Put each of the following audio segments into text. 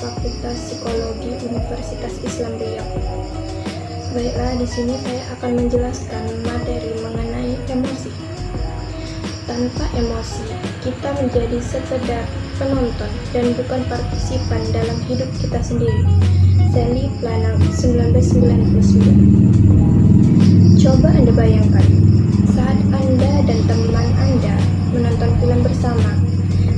Fakultas Psikologi Universitas Islam Riau. Baiklah, di sini saya akan menjelaskan materi mengenai emosi. Tanpa emosi, kita menjadi sekedar penonton dan bukan partisipan dalam hidup kita sendiri. Sally Planang 1999 Coba Anda bayangkan, saat Anda dan teman Anda menonton film bersama,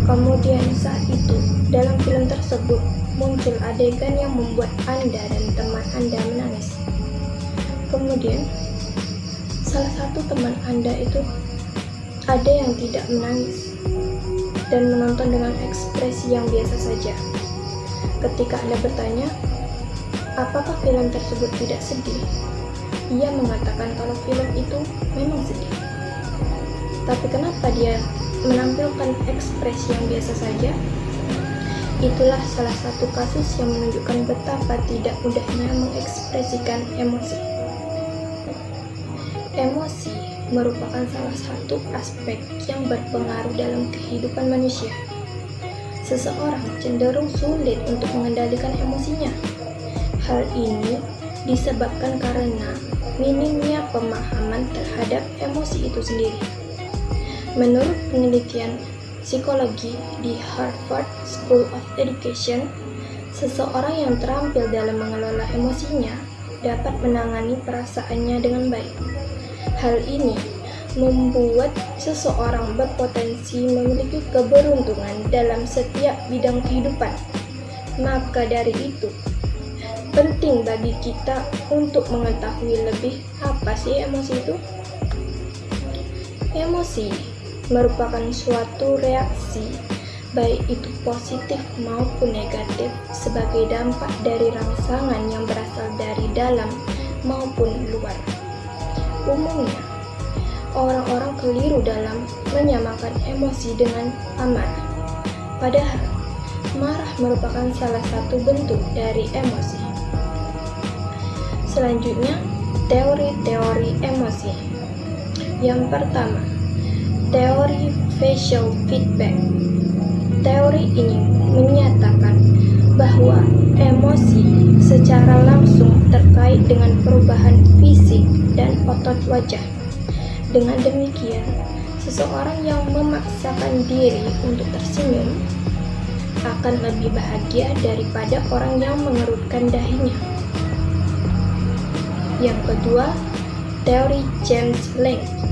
kemudian saat itu dalam film tersebut muncul adegan yang membuat Anda dan teman Anda menangis. Kemudian, salah satu teman Anda itu ada yang tidak menangis dan menonton dengan ekspresi yang biasa saja. Ketika Anda bertanya, apakah film tersebut tidak sedih? Ia mengatakan kalau film itu memang sedih. Tapi kenapa dia menampilkan ekspresi yang biasa saja? Itulah salah satu kasus yang menunjukkan betapa tidak mudahnya mengekspresikan emosi. Emosi merupakan salah satu aspek yang berpengaruh dalam kehidupan manusia. Seseorang cenderung sulit untuk mengendalikan emosinya. Hal ini disebabkan karena minimnya pemahaman terhadap emosi itu sendiri. Menurut penelitian psikologi di Harvard School of Education, seseorang yang terampil dalam mengelola emosinya dapat menangani perasaannya dengan baik. Hal ini membuat seseorang berpotensi memiliki keberuntungan dalam setiap bidang kehidupan. Maka dari itu, penting bagi kita untuk mengetahui lebih apa sih emosi itu. Emosi merupakan suatu reaksi baik itu positif maupun negatif sebagai dampak dari rangsangan yang berasal dari dalam maupun luar. Umumnya, orang-orang keliru dalam menyamakan emosi dengan amarah. Padahal, marah merupakan salah satu bentuk dari emosi. Selanjutnya, teori-teori emosi. Yang pertama, teori facial feedback. Teori ini menyatakan bahwa emosi secara langsung terkait dengan perubahan fisik dan otot wajah. Dengan demikian, seseorang yang memaksakan diri untuk tersenyum akan lebih bahagia daripada orang yang mengerutkan dahinya. Yang kedua, teori James Lange.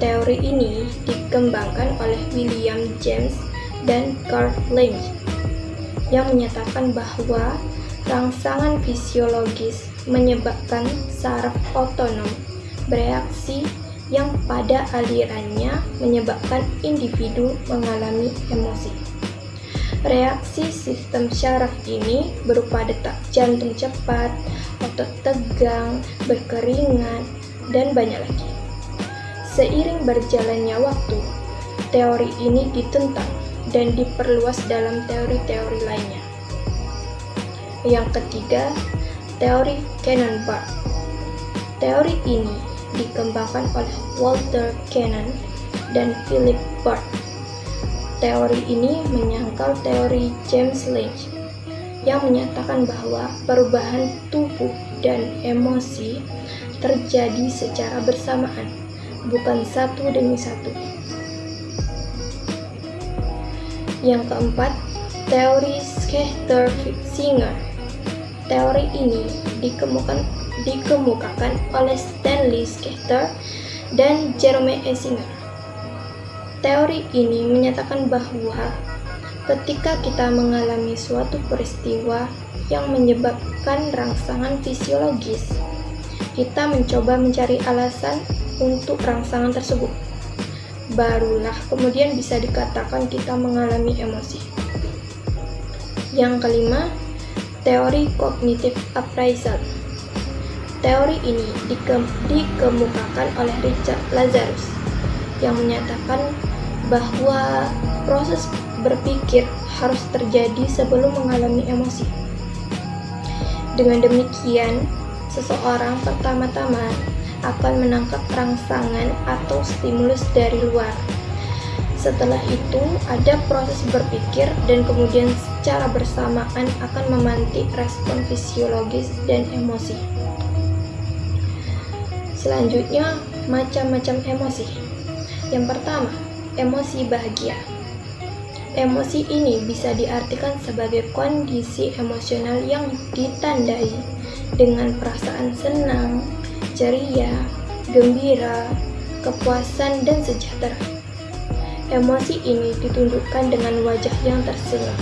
Teori ini dikembangkan oleh William James dan Carl Lange yang menyatakan bahwa rangsangan fisiologis menyebabkan saraf otonom bereaksi yang pada alirannya menyebabkan individu mengalami emosi. Reaksi sistem syaraf ini berupa detak jantung cepat, otot tegang, berkeringat, dan banyak lagi. Seiring berjalannya waktu, teori ini ditentang dan diperluas dalam teori-teori lainnya. Yang ketiga, teori Cannon-Bart. Teori ini dikembangkan oleh Walter Cannon dan Philip Bart. Teori ini menyangkal teori James Lange yang menyatakan bahwa perubahan tubuh dan emosi terjadi secara bersamaan, bukan satu demi satu. Yang keempat, teori Schechter-Singer. Teori ini dikemukakan, dikemukakan oleh Stanley Schechter dan Jerome Singer. Teori ini menyatakan bahwa ketika kita mengalami suatu peristiwa yang menyebabkan rangsangan fisiologis, kita mencoba mencari alasan untuk rangsangan tersebut barulah kemudian bisa dikatakan kita mengalami emosi. Yang kelima, teori kognitif appraisal. Teori ini dikem dikemukakan oleh Richard Lazarus yang menyatakan bahwa proses berpikir harus terjadi sebelum mengalami emosi. Dengan demikian, seseorang pertama-tama akan menangkap rangsangan atau stimulus dari luar. Setelah itu, ada proses berpikir dan kemudian secara bersamaan akan memantik respon fisiologis dan emosi. Selanjutnya, macam-macam emosi. Yang pertama, emosi bahagia. Emosi ini bisa diartikan sebagai kondisi emosional yang ditandai dengan perasaan senang, ceria, gembira, kepuasan, dan sejahtera. Emosi ini ditunjukkan dengan wajah yang tersenyum,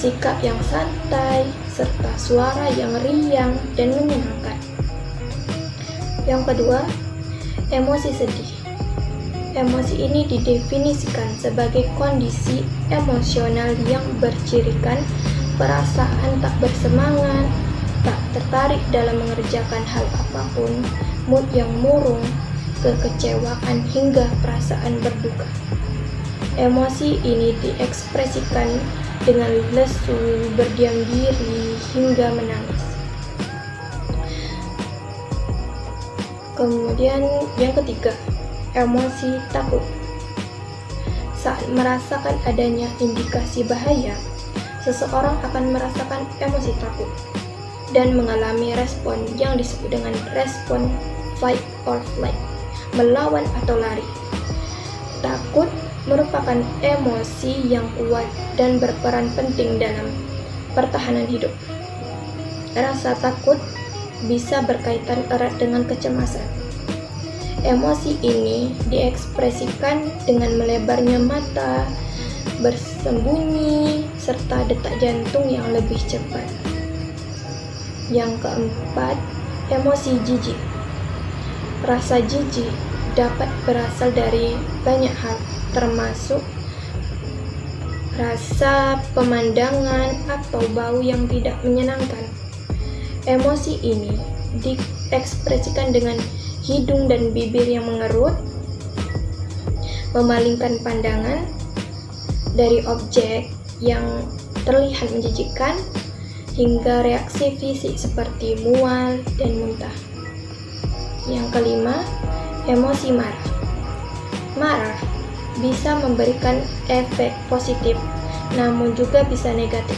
sikap yang santai, serta suara yang riang dan menyenangkan. Yang kedua, emosi sedih. Emosi ini didefinisikan sebagai kondisi emosional yang bercirikan perasaan tak bersemangat, tak tertarik dalam mengerjakan hal apa pun, mood yang murung, kekecewaan hingga perasaan berduka. Emosi ini diekspresikan dengan lesu, berdiam diri, hingga menangis. Kemudian yang ketiga, emosi takut. Saat merasakan adanya indikasi bahaya, seseorang akan merasakan emosi takut dan mengalami respon yang disebut dengan respon fight or flight melawan atau lari. Takut merupakan emosi yang kuat dan berperan penting dalam pertahanan hidup. Rasa takut bisa berkaitan erat dengan kecemasan. Emosi ini diekspresikan dengan melebarnya mata, bersembunyi, serta detak jantung yang lebih cepat. Yang keempat, emosi jijik. Rasa jijik dapat berasal dari banyak hal, termasuk rasa, pemandangan, atau bau yang tidak menyenangkan. Emosi ini diekspresikan dengan hidung dan bibir yang mengerut, memalingkan pandangan dari objek yang terlihat menjijikkan, hingga reaksi fisik seperti mual dan muntah. Yang kelima, emosi marah. Marah bisa memberikan efek positif, namun juga bisa negatif.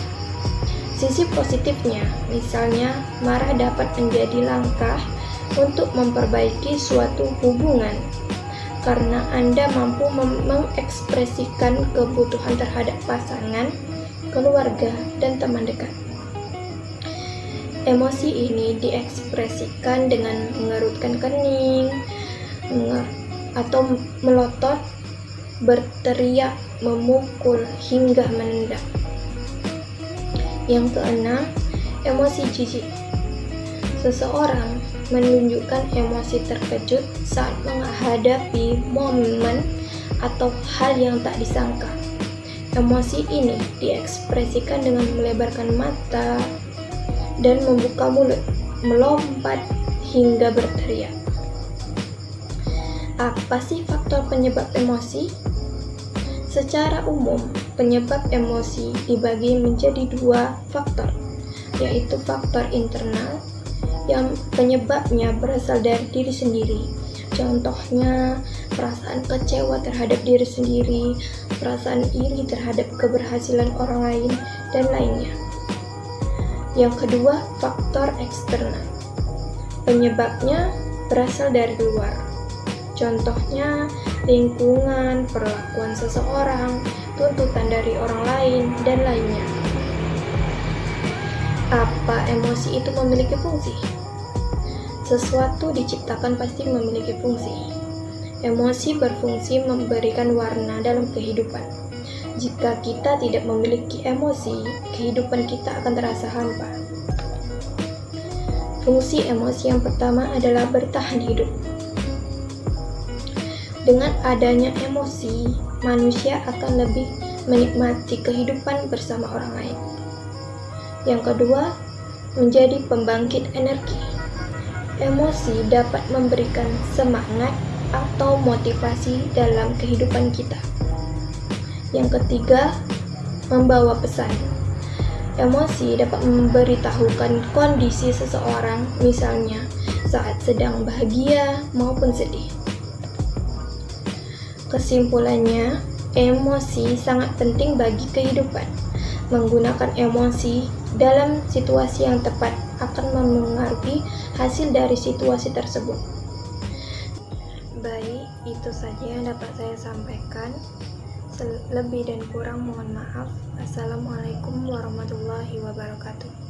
Sisi positifnya, misalnya, marah dapat menjadi langkah untuk memperbaiki suatu hubungan karena Anda mampu mengekspresikan kebutuhan terhadap pasangan, keluarga, dan teman dekat. Emosi ini diekspresikan dengan mengerutkan kening atau melotot, berteriak, memukul, hingga menendang. Yang keenam, emosi jijik. Seseorang menunjukkan emosi terkejut saat menghadapi momen atau hal yang tak disangka. Emosi ini diekspresikan dengan melebarkan mata, dan membuka mulut, melompat hingga berteriak. Apa sih faktor penyebab emosi? Secara umum, penyebab emosi dibagi menjadi dua faktor, yaitu faktor internal yang penyebabnya berasal dari diri sendiri. Contohnya, perasaan kecewa terhadap diri sendiri, perasaan iri terhadap keberhasilan orang lain, dan lainnya. Yang kedua, faktor eksternal. Penyebabnya berasal dari luar. Contohnya, lingkungan, perlakuan seseorang, tuntutan dari orang lain, dan lainnya. Apa emosi itu memiliki fungsi? Sesuatu diciptakan pasti memiliki fungsi. Emosi berfungsi memberikan warna dalam kehidupan jika kita tidak memiliki emosi, kehidupan kita akan terasa hampa. Fungsi emosi yang pertama adalah bertahan hidup. Dengan adanya emosi, manusia akan lebih menikmati kehidupan bersama orang lain. Yang kedua, menjadi pembangkit energi. Emosi dapat memberikan semangat atau motivasi dalam kehidupan kita. Yang ketiga, membawa pesan. Emosi dapat memberitahukan kondisi seseorang, misalnya saat sedang bahagia maupun sedih. Kesimpulannya, emosi sangat penting bagi kehidupan. Menggunakan emosi dalam situasi yang tepat akan memengaruhi hasil dari situasi tersebut. Baik, itu saja yang dapat saya sampaikan. Lebih dan kurang mohon maaf. Assalamualaikum warahmatullahi wabarakatuh.